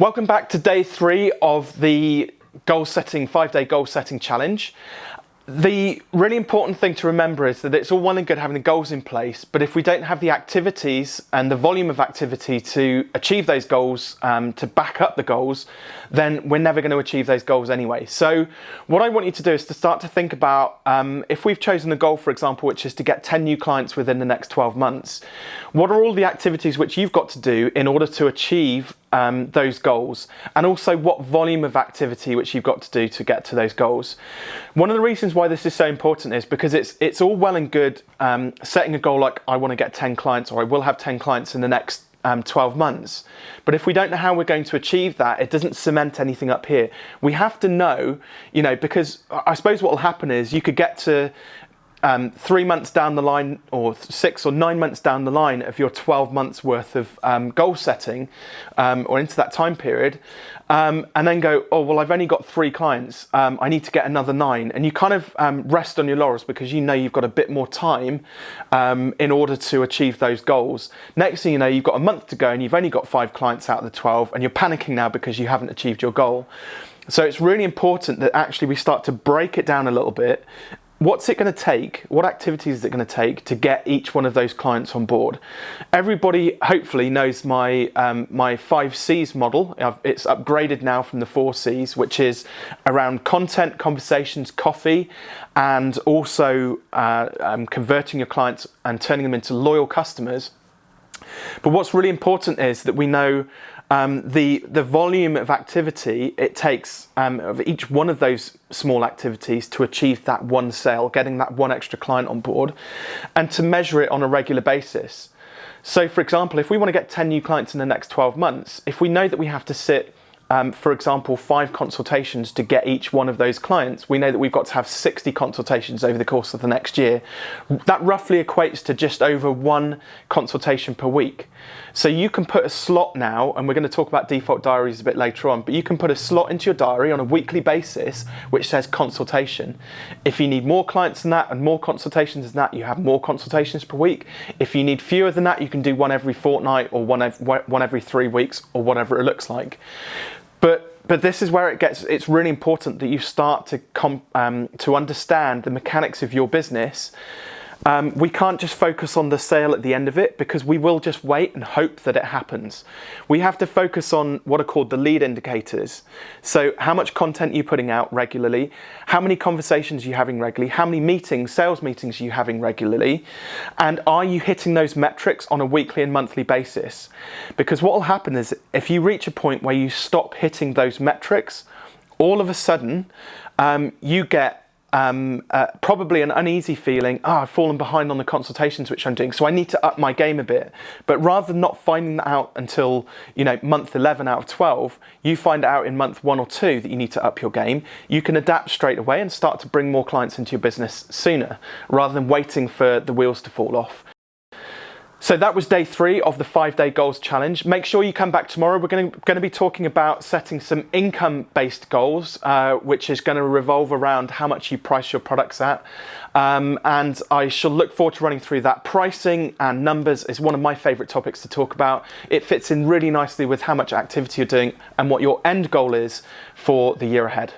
Welcome back to day three of the goal setting, five day goal setting challenge. The really important thing to remember is that it's all well and good having the goals in place, but if we don't have the activities and the volume of activity to achieve those goals, um, to back up the goals, then we're never going to achieve those goals anyway. So what I want you to do is to start to think about um, if we've chosen a goal, for example, which is to get 10 new clients within the next 12 months, what are all the activities which you've got to do in order to achieve um, those goals and also what volume of activity which you've got to do to get to those goals. One of the reasons why this is so important is because it's it's all well and good um, setting a goal like I want to get 10 clients or I will have 10 clients in the next um, 12 months. But if we don't know how we're going to achieve that, it doesn't cement anything up here. We have to know, you know, because I suppose what will happen is you could get to um, three months down the line or six or nine months down the line of your 12 months worth of um, goal setting um, or into that time period um, and then go, oh, well, I've only got three clients. Um, I need to get another nine. And you kind of um, rest on your laurels because you know you've got a bit more time in order to achieve those goals. Next thing you know, you've got a month to go and you've only got five clients out of the 12 and you're panicking now because you haven't achieved your goal. So it's really important that actually we start to break it down a little bit what's it going to take? What activities is it going to take to get each one of those clients on board? Everybody hopefully knows my um, my five C's model. It's upgraded now from the four C's, which is around content, conversations, coffee, and also uh, um, converting your clients and turning them into loyal customers. But what's really important is that we know um, the, the volume of activity it takes um, of each one of those small activities to achieve that one sale, getting that one extra client on board, and to measure it on a regular basis. So for example, if we want to get 10 new clients in the next 12 months, if we know that we have to sit um, for example, five consultations to get each one of those clients, we know that we've got to have 60 consultations over the course of the next year. That roughly equates to just over one consultation per week. So you can put a slot now, and we're going to talk about default diaries a bit later on, but you can put a slot into your diary on a weekly basis which says consultation. If you need more clients than that and more consultations than that, you have more consultations per week. If you need fewer than that, you can do one every fortnight or one every, one every three weeks or whatever it looks like. But but this is where it gets it's really important that you start to um, to understand the mechanics of your business um, we can't just focus on the sale at the end of it because we will just wait and hope that it happens. We have to focus on what are called the lead indicators. So how much content you're putting out regularly, how many conversations you're having regularly, how many meetings, sales meetings are you're having regularly, and are you hitting those metrics on a weekly and monthly basis? Because what will happen is if you reach a point where you stop hitting those metrics, all of a sudden um, you get um, uh, probably an uneasy feeling, oh, I've fallen behind on the consultations which I'm doing, so I need to up my game a bit. But rather than not finding that out until, you know, month 11 out of 12, you find out in month one or two that you need to up your game, you can adapt straight away and start to bring more clients into your business sooner, rather than waiting for the wheels to fall off. So that was day three of the five day goals challenge. Make sure you come back tomorrow. We're going to, be talking about setting some income based goals, uh, which is going to revolve around how much you price your products at. Um, and I shall look forward to running through that. Pricing and numbers is one of my favorite topics to talk about. It fits in really nicely with how much activity you're doing and what your end goal is for the year ahead.